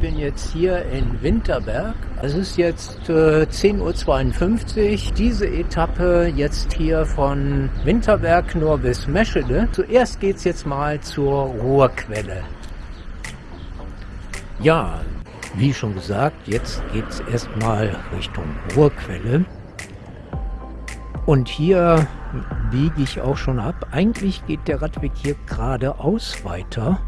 bin jetzt hier in Winterberg. Es ist jetzt äh, 10.52 Uhr. Diese Etappe jetzt hier von Winterberg nur bis Meschede. Zuerst geht es jetzt mal zur Ruhrquelle. Ja, wie schon gesagt, jetzt geht es erstmal Richtung Ruhrquelle. Und hier biege ich auch schon ab. Eigentlich geht der Radweg hier geradeaus weiter.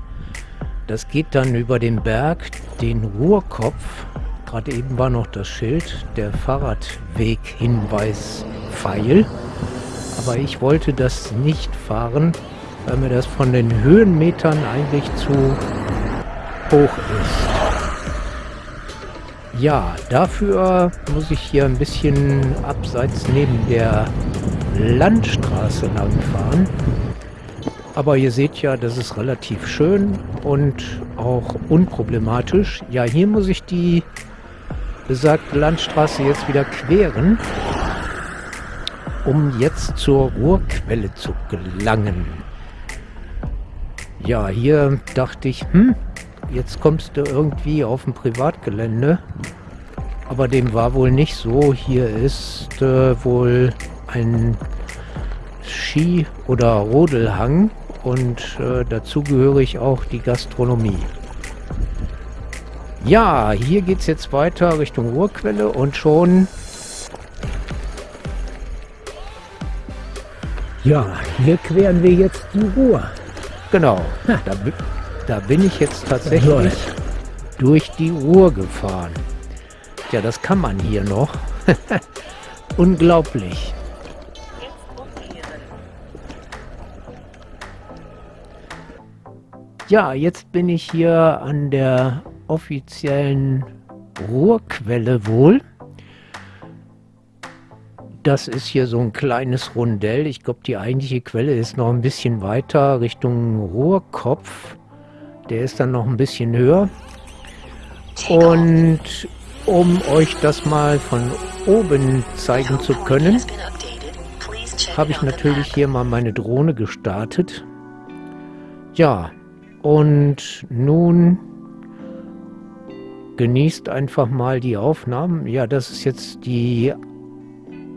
Das geht dann über den Berg, den Ruhrkopf. Gerade eben war noch das Schild, der Fahrradweg-Hinweis-Pfeil. Aber ich wollte das nicht fahren, weil mir das von den Höhenmetern eigentlich zu hoch ist. Ja, dafür muss ich hier ein bisschen abseits neben der Landstraße lang fahren. Aber ihr seht ja, das ist relativ schön und auch unproblematisch. Ja, hier muss ich die besagte Landstraße jetzt wieder queren, um jetzt zur Ruhrquelle zu gelangen. Ja, hier dachte ich, hm, jetzt kommst du irgendwie auf ein Privatgelände. Aber dem war wohl nicht so. Hier ist äh, wohl ein Ski- oder Rodelhang und äh, dazugehörig auch die Gastronomie. Ja, hier geht es jetzt weiter Richtung Ruhrquelle und schon... Ja, hier queren wir jetzt die Ruhr. Genau, da, da bin ich jetzt tatsächlich durch die Ruhr gefahren. Ja, das kann man hier noch. Unglaublich. Ja, jetzt bin ich hier an der offiziellen Ruhrquelle wohl. Das ist hier so ein kleines Rundell. Ich glaube, die eigentliche Quelle ist noch ein bisschen weiter Richtung Ruhrkopf. Der ist dann noch ein bisschen höher. Und um euch das mal von oben zeigen zu können, habe ich natürlich hier mal meine Drohne gestartet. Ja, und nun genießt einfach mal die Aufnahmen. Ja, das ist jetzt die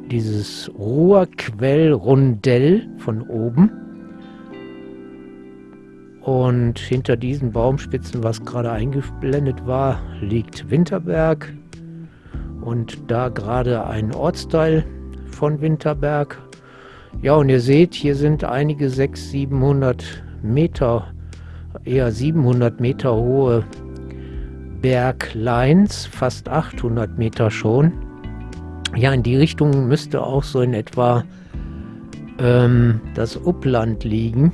dieses Ruhrquellrundell von oben. Und hinter diesen Baumspitzen, was gerade eingeblendet war, liegt Winterberg. Und da gerade ein Ortsteil von Winterberg. Ja, und ihr seht, hier sind einige 600, 700 Meter eher 700 Meter hohe Bergleins, fast 800 Meter schon. Ja, in die Richtung müsste auch so in etwa ähm, das Upland liegen.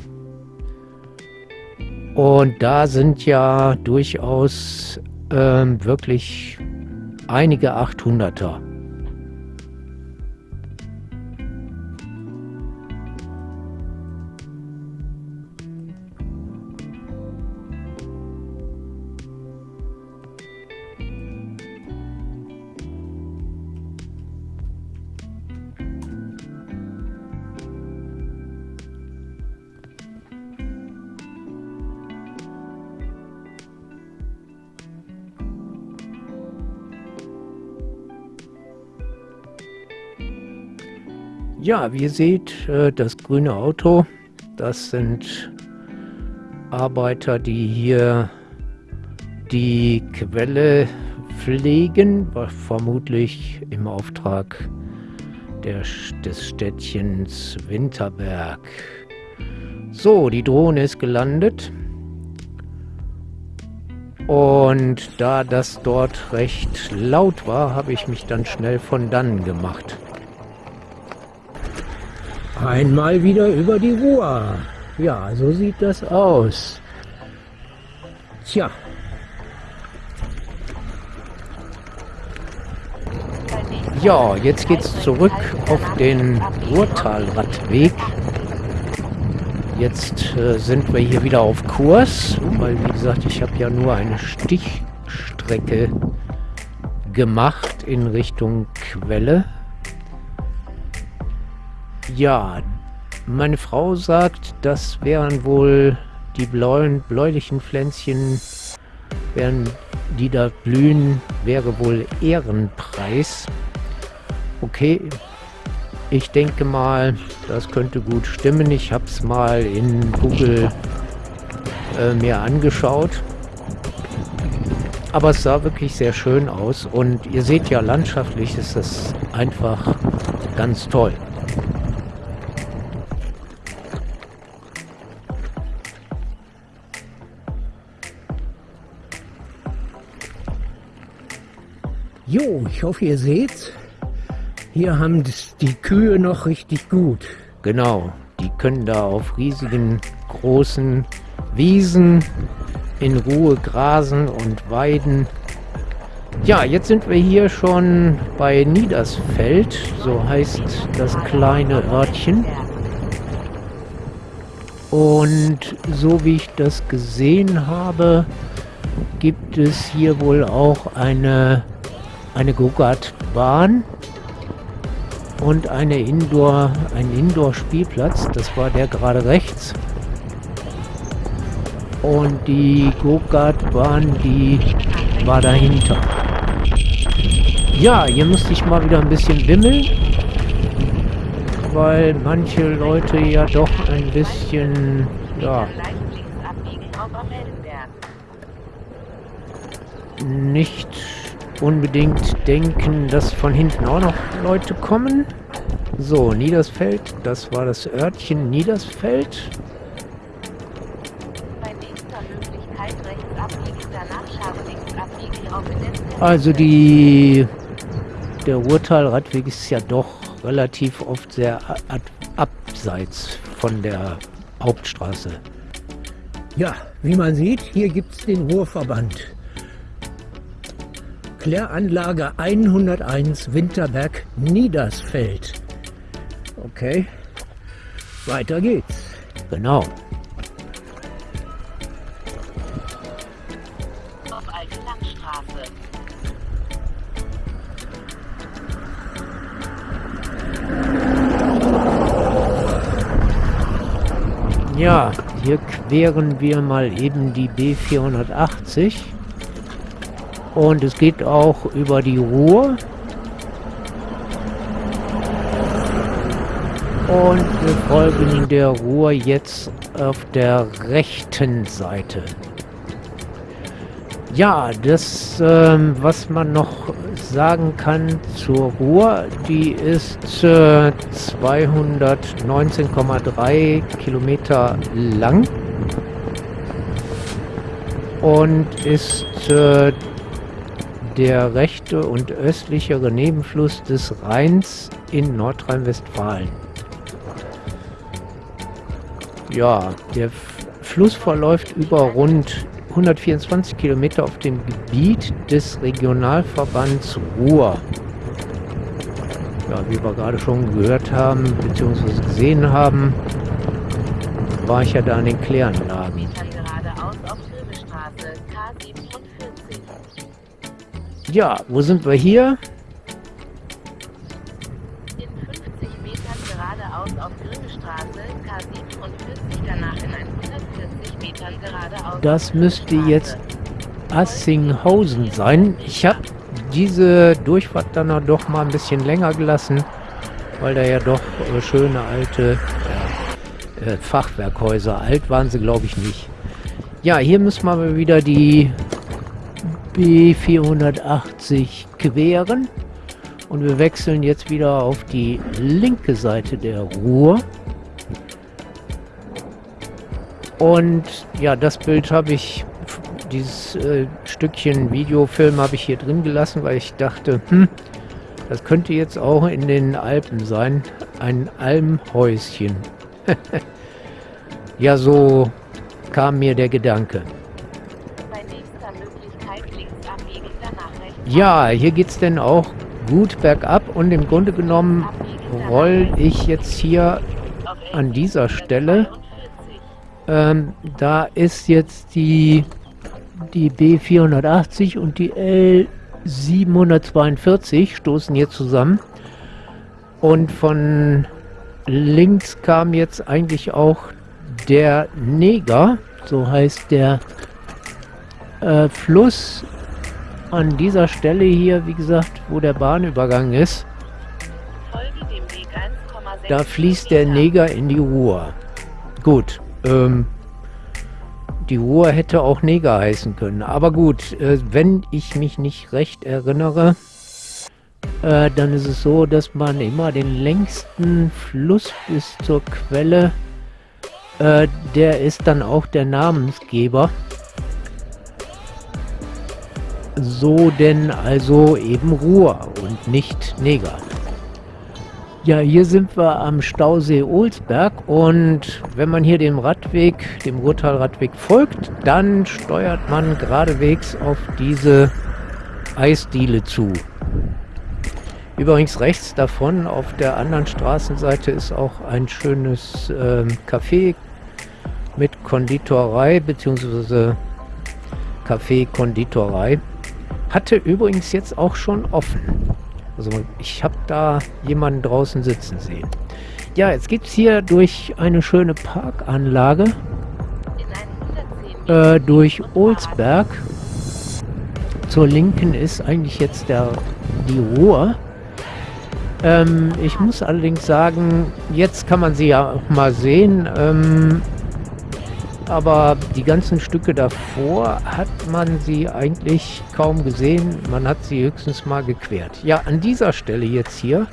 Und da sind ja durchaus ähm, wirklich einige 800er. Ja, wie ihr seht, äh, das grüne Auto, das sind Arbeiter, die hier die Quelle pflegen, vermutlich im Auftrag der, des Städtchens Winterberg. So, die Drohne ist gelandet. Und da das dort recht laut war, habe ich mich dann schnell von dannen gemacht. Einmal wieder über die Ruhr. Ja, so sieht das aus. Tja. Ja, jetzt geht's zurück auf den Ruhrtalradweg. Jetzt äh, sind wir hier wieder auf Kurs, weil wie gesagt, ich habe ja nur eine Stichstrecke gemacht in Richtung Quelle. Ja, meine Frau sagt, das wären wohl die blauen, bläulichen Pflänzchen Erdbeeren, die da blühen, wäre wohl Ehrenpreis. Okay, ich denke mal, das könnte gut stimmen. Ich habe es mal in Google äh, mir angeschaut. Aber es sah wirklich sehr schön aus und ihr seht ja, landschaftlich ist das einfach ganz toll. Jo, ich hoffe, ihr seht's. Hier haben die Kühe noch richtig gut. Genau, die können da auf riesigen, großen Wiesen in Ruhe grasen und weiden. Ja, jetzt sind wir hier schon bei Niedersfeld, so heißt das kleine Örtchen. Und so wie ich das gesehen habe, gibt es hier wohl auch eine, eine Go-Kart-Bahn und eine Indoor, ein Indoor-Spielplatz. Das war der gerade rechts. Und die Go-Kart-Bahn, die war dahinter. Ja, hier musste ich mal wieder ein bisschen wimmeln, weil manche Leute ja doch ein bisschen, ja, nicht unbedingt denken, dass von hinten auch noch Leute kommen. So, Niedersfeld, das war das Örtchen Niedersfeld. Also die der Ruhrtalradweg ist ja doch relativ oft sehr abseits von der Hauptstraße. Ja, wie man sieht, hier gibt es den Ruhrverband. Kläranlage 101 Winterberg Niedersfeld. Okay, weiter geht's. Genau. Auf Alte Langstraße. Ja, hier queren wir mal eben die B480. Und es geht auch über die Ruhr. Und wir folgen der Ruhr jetzt auf der rechten Seite. Ja, das, ähm, was man noch sagen kann zur Ruhr, die ist äh, 219,3 Kilometer lang und ist äh, der rechte und östlichere Nebenfluss des Rheins in Nordrhein-Westfalen. Ja, der Fluss verläuft über rund 124 Kilometer auf dem Gebiet des Regionalverbands Ruhr. Ja, wie wir gerade schon gehört haben, beziehungsweise gesehen haben, war ich ja da an den Kläranlagen. Ja, wo sind wir hier? In 50 Metern geradeaus auf Grüne Straße, K47, danach in 140 Metern geradeaus. Das müsste jetzt Assinghausen sein. Ich habe diese Durchfahrt dann doch mal ein bisschen länger gelassen, weil da ja doch äh, schöne alte äh, Fachwerkhäuser, alt waren sie glaube ich nicht. Ja, hier müssen wir wieder die B480 queren und wir wechseln jetzt wieder auf die linke Seite der Ruhr. Und ja, das Bild habe ich, dieses äh, Stückchen Videofilm habe ich hier drin gelassen, weil ich dachte, hm, das könnte jetzt auch in den Alpen sein. Ein Almhäuschen. ja, so kam mir der Gedanke. Ja, hier geht es denn auch gut bergab und im Grunde genommen roll ich jetzt hier an dieser Stelle. Ähm, da ist jetzt die, die B480 und die L742 stoßen hier zusammen. Und von links kam jetzt eigentlich auch der Neger, so heißt der äh, Fluss an dieser Stelle hier, wie gesagt, wo der Bahnübergang ist, da fließt der Neger in die Ruhr. Gut, ähm, die Ruhr hätte auch Neger heißen können. Aber gut, äh, wenn ich mich nicht recht erinnere, äh, dann ist es so, dass man immer den längsten Fluss bis zur Quelle, äh, der ist dann auch der Namensgeber. So denn also eben Ruhr und nicht Neger. Ja, hier sind wir am Stausee Olsberg und wenn man hier dem Radweg, dem Ruhrtalradweg folgt, dann steuert man geradewegs auf diese Eisdiele zu. Übrigens rechts davon auf der anderen Straßenseite ist auch ein schönes äh, Café mit Konditorei bzw. Café-Konditorei. Hatte übrigens jetzt auch schon offen. Also ich habe da jemanden draußen sitzen sehen. Ja, jetzt geht es hier durch eine schöne Parkanlage. Äh, durch Olsberg. Zur Linken ist eigentlich jetzt der, die Ruhr. Ähm, ich muss allerdings sagen, jetzt kann man sie ja auch mal sehen. Ähm, aber die ganzen Stücke davor hat man sie eigentlich kaum gesehen. Man hat sie höchstens mal gequert. Ja, an dieser Stelle jetzt hier,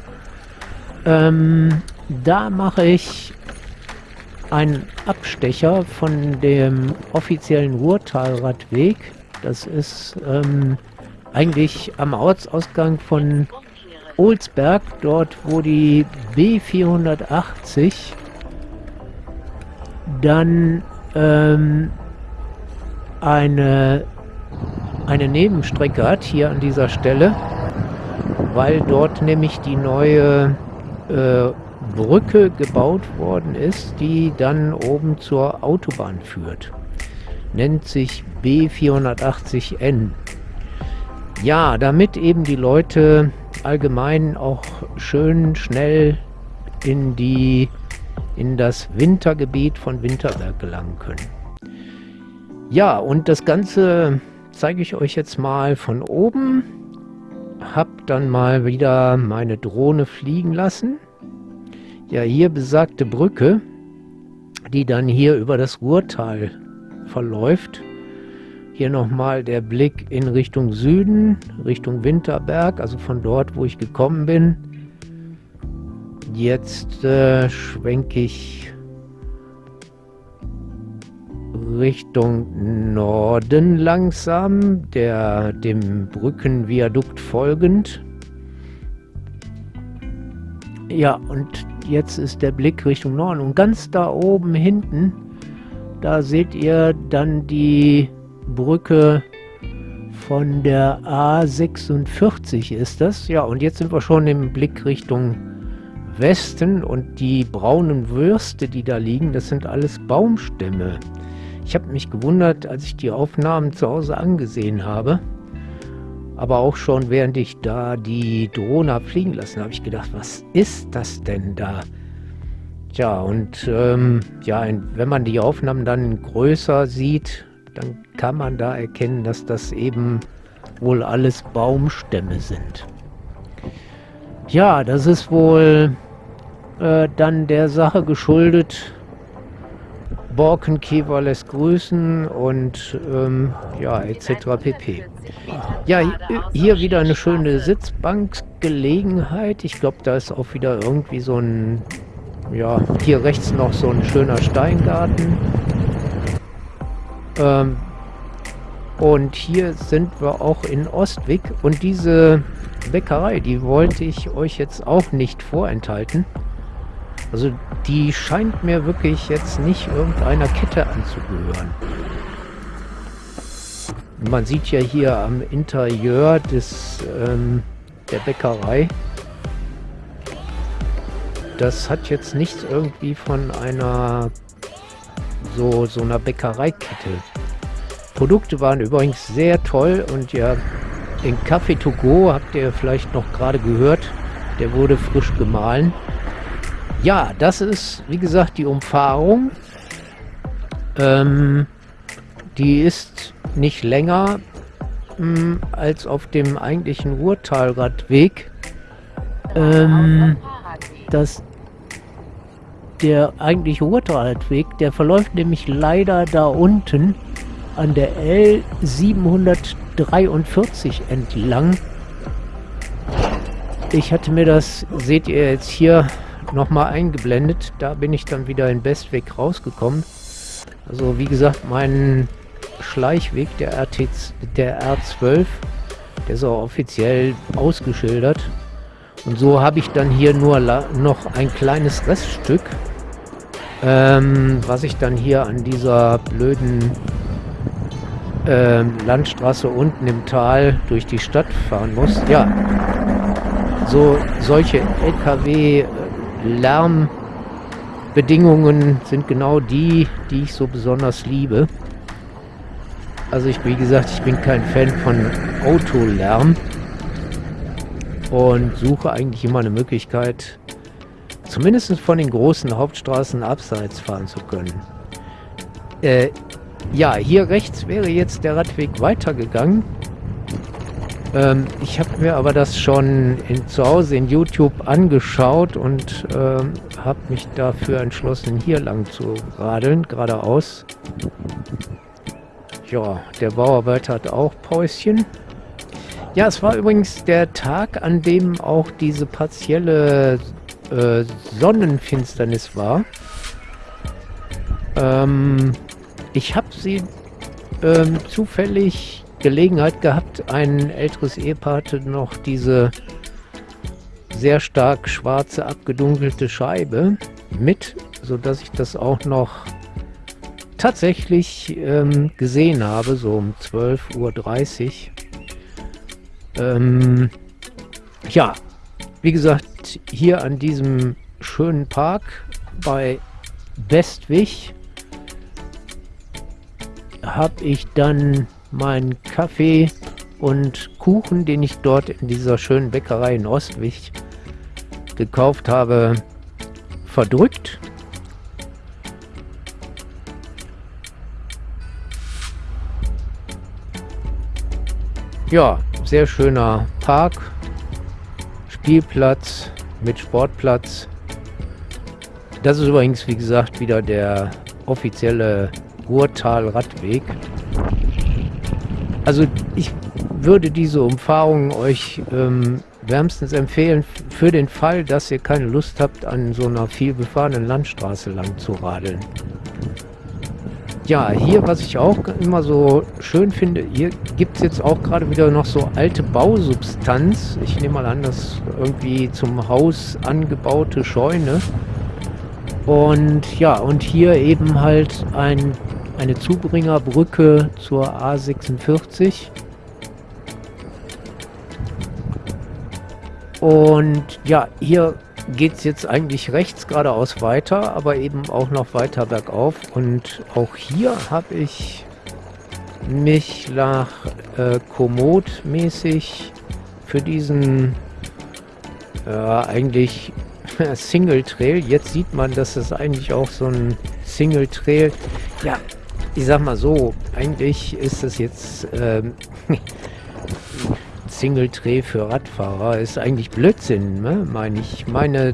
ähm, da mache ich einen Abstecher von dem offiziellen Ruhrtalradweg. Das ist ähm, eigentlich am Ortsausgang von Olsberg, dort wo die B480 dann ähm, eine, eine Nebenstrecke hat, hier an dieser Stelle, weil dort nämlich die neue äh, Brücke gebaut worden ist, die dann oben zur Autobahn führt. Nennt sich B480N. Ja, damit eben die Leute allgemein auch schön schnell in die in das Wintergebiet von Winterberg gelangen können. Ja, und das Ganze zeige ich euch jetzt mal von oben. Hab dann mal wieder meine Drohne fliegen lassen. Ja, hier besagte Brücke, die dann hier über das Ruhrtal verläuft. Hier nochmal der Blick in Richtung Süden, Richtung Winterberg, also von dort, wo ich gekommen bin. Jetzt äh, schwenke ich Richtung Norden langsam, der dem Brückenviadukt folgend. Ja, und jetzt ist der Blick Richtung Norden. Und ganz da oben hinten, da seht ihr dann die Brücke von der A46 ist das. Ja, und jetzt sind wir schon im Blick Richtung Westen und die braunen Würste, die da liegen, das sind alles Baumstämme. Ich habe mich gewundert, als ich die Aufnahmen zu Hause angesehen habe. Aber auch schon während ich da die Drohne fliegen lassen, habe ich gedacht, was ist das denn da? Tja, und ähm, ja, wenn man die Aufnahmen dann größer sieht, dann kann man da erkennen, dass das eben wohl alles Baumstämme sind. Ja, das ist wohl äh, dann der Sache geschuldet. Borkenkäfer lässt grüßen und ähm, ja, etc. pp. Ja, hier wieder eine schöne Sitzbankgelegenheit. Ich glaube, da ist auch wieder irgendwie so ein, ja, hier rechts noch so ein schöner Steingarten. Ähm, und hier sind wir auch in Ostwig und diese Bäckerei, die wollte ich euch jetzt auch nicht vorenthalten. Also die scheint mir wirklich jetzt nicht irgendeiner Kette anzugehören. Man sieht ja hier am Interieur des, ähm, der Bäckerei, das hat jetzt nichts irgendwie von einer so, so einer Bäckereikette. Produkte waren übrigens sehr toll und ja, den Kaffee to go habt ihr vielleicht noch gerade gehört. Der wurde frisch gemahlen. Ja, das ist, wie gesagt, die Umfahrung. Ähm, die ist nicht länger mh, hm, als auf dem eigentlichen Ruhrtalradweg. Ähm, dass der eigentliche Ruhrtalradweg, der verläuft nämlich leider da unten an der L743 entlang. Ich hatte mir das, seht ihr jetzt hier, nochmal eingeblendet. Da bin ich dann wieder in Bestweg rausgekommen. Also wie gesagt, mein Schleichweg der, RT, der R12, der ist auch offiziell ausgeschildert. Und so habe ich dann hier nur noch ein kleines Reststück, ähm, was ich dann hier an dieser blöden ähm, Landstraße unten im Tal durch die Stadt fahren muss. Ja, so solche LKW-Lärmbedingungen sind genau die, die ich so besonders liebe. Also ich, wie gesagt, ich bin kein Fan von Autolärm und suche eigentlich immer eine Möglichkeit, zumindest von den großen Hauptstraßen abseits fahren zu können. Äh, ja, hier rechts wäre jetzt der Radweg weitergegangen. Ähm, ich habe mir aber das schon in, zu Hause in YouTube angeschaut und ähm, habe mich dafür entschlossen, hier lang zu radeln, geradeaus. Ja, der Bauarbeiter hat auch Päuschen. Ja, es war übrigens der Tag, an dem auch diese partielle äh, Sonnenfinsternis war. Ähm, ich habe sie ähm, zufällig Gelegenheit gehabt, ein älteres Ehepaar hatte noch diese sehr stark schwarze abgedunkelte Scheibe mit, sodass ich das auch noch tatsächlich ähm, gesehen habe, so um 12.30 Uhr. Ähm, ja, wie gesagt, hier an diesem schönen Park bei Westwig habe ich dann meinen Kaffee und Kuchen, den ich dort in dieser schönen Bäckerei in Ostwig gekauft habe, verdrückt Ja, sehr schöner Park, Spielplatz mit Sportplatz. Das ist übrigens, wie gesagt, wieder der offizielle Ruhrtal-Radweg. Also ich würde diese Umfahrung euch ähm, wärmstens empfehlen, für den Fall, dass ihr keine Lust habt, an so einer viel befahrenen Landstraße lang zu radeln. Ja, hier, was ich auch immer so schön finde, hier gibt es jetzt auch gerade wieder noch so alte Bausubstanz. Ich nehme mal an, das irgendwie zum Haus angebaute Scheune. Und ja, und hier eben halt ein, eine Zubringerbrücke zur A46. Und ja, hier geht es jetzt eigentlich rechts geradeaus weiter, aber eben auch noch weiter bergauf. Und auch hier habe ich mich nach äh, Komoot mäßig für diesen äh, eigentlich Single Trail. Jetzt sieht man, dass es eigentlich auch so ein Single Trail. Ja, ich sag mal so, eigentlich ist es jetzt ähm, Single Tray für Radfahrer ist eigentlich Blödsinn, ne? meine ich. meine,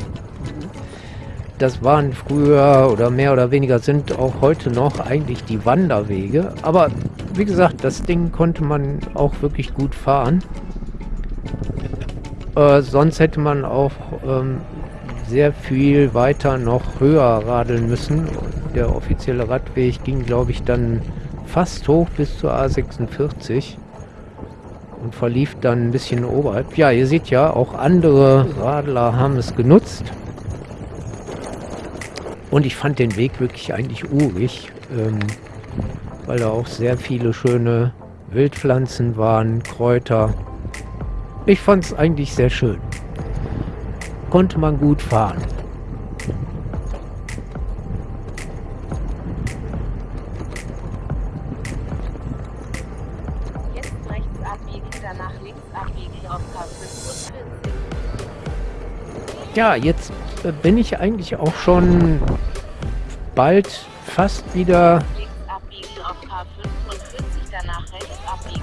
das waren früher oder mehr oder weniger sind auch heute noch eigentlich die Wanderwege. Aber wie gesagt, das Ding konnte man auch wirklich gut fahren. Äh, sonst hätte man auch ähm, sehr viel weiter noch höher radeln müssen. Der offizielle Radweg ging, glaube ich, dann fast hoch bis zur A46 und verlief dann ein bisschen oberhalb. Ja, ihr seht ja, auch andere Radler haben es genutzt. Und ich fand den Weg wirklich eigentlich urig, ähm, weil da auch sehr viele schöne Wildpflanzen waren, Kräuter. Ich fand es eigentlich sehr schön. Konnte man gut fahren. Ja, jetzt äh, bin ich eigentlich auch schon bald fast wieder...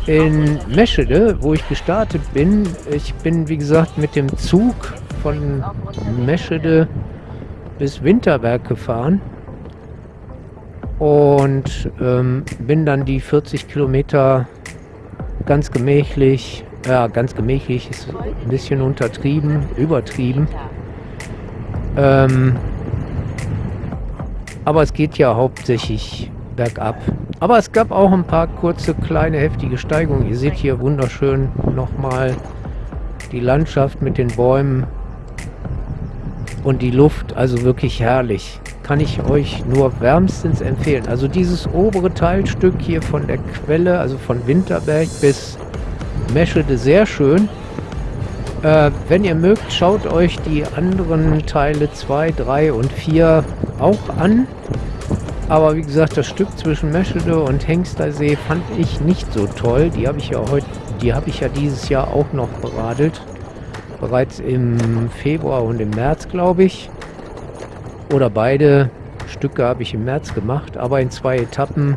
in Meschede, wo ich gestartet bin. Ich bin, wie gesagt, mit dem Zug von Meschede bis Winterberg gefahren und ähm, bin dann die 40 Kilometer ganz gemächlich, ja, ganz gemächlich ist ein bisschen untertrieben, übertrieben. Ähm, aber es geht ja hauptsächlich bergab. Aber es gab auch ein paar kurze, kleine, heftige Steigungen. Ihr seht hier wunderschön nochmal die Landschaft mit den Bäumen und die Luft. Also wirklich herrlich. Kann ich euch nur wärmstens empfehlen. Also dieses obere Teilstück hier von der Quelle, also von Winterberg bis Meschede, sehr schön. Äh, wenn ihr mögt, schaut euch die anderen Teile 2, 3 und 4 auch an. Aber wie gesagt, das Stück zwischen Meschede und Hengstersee fand ich nicht so toll. Die habe ich ja heute, die habe ich ja dieses Jahr auch noch beradelt. Bereits im Februar und im März, glaube ich. Oder beide Stücke habe ich im März gemacht, aber in zwei Etappen.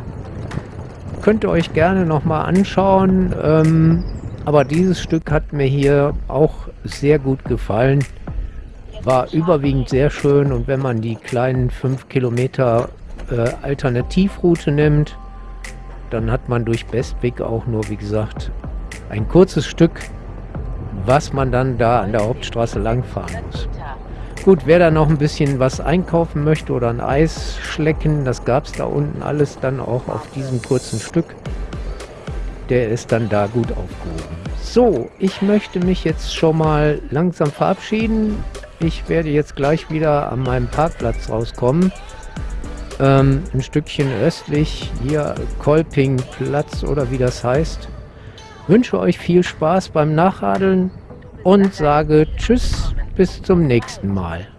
Könnt ihr euch gerne nochmal anschauen. Ähm, aber dieses Stück hat mir hier auch sehr gut gefallen. War überwiegend sehr schön und wenn man die kleinen 5 Kilometer äh, Alternativroute nimmt, dann hat man durch Bestweg auch nur, wie gesagt, ein kurzes Stück, was man dann da an der Hauptstraße langfahren muss. Gut, wer da noch ein bisschen was einkaufen möchte oder ein Eis schlecken, das gab es da unten alles dann auch auf diesem kurzen Stück. Der ist dann da gut aufgehoben. So, ich möchte mich jetzt schon mal langsam verabschieden. Ich werde jetzt gleich wieder an meinem Parkplatz rauskommen ähm, ein Stückchen östlich, hier Kolpingplatz oder wie das heißt. Wünsche euch viel Spaß beim Nachradeln und sage Tschüss, bis zum nächsten Mal.